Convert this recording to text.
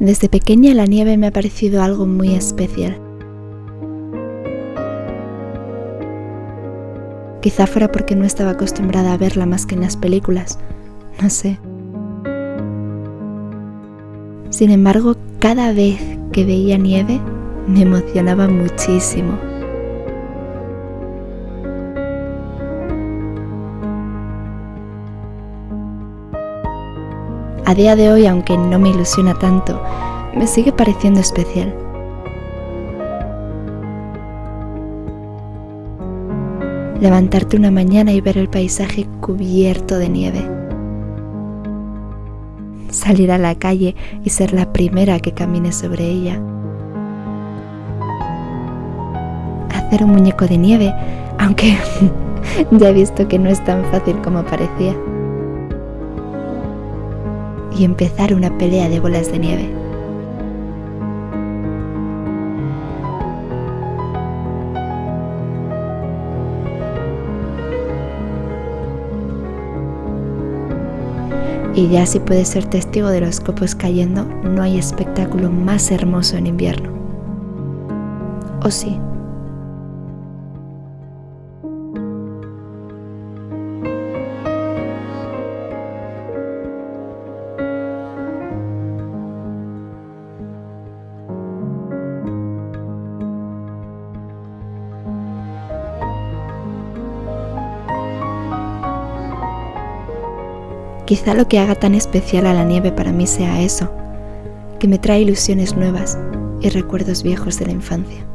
Desde pequeña la nieve me ha parecido algo muy especial. Quizá fuera porque no estaba acostumbrada a verla más que en las películas, no sé. Sin embargo, cada vez que veía nieve me emocionaba muchísimo. A día de hoy, aunque no me ilusiona tanto, me sigue pareciendo especial. Levantarte una mañana y ver el paisaje cubierto de nieve. Salir a la calle y ser la primera que camine sobre ella. Hacer un muñeco de nieve, aunque ya he visto que no es tan fácil como parecía y empezar una pelea de bolas de nieve. Y ya si puedes ser testigo de los copos cayendo, no hay espectáculo más hermoso en invierno. ¿O sí? Quizá lo que haga tan especial a la nieve para mí sea eso, que me trae ilusiones nuevas y recuerdos viejos de la infancia.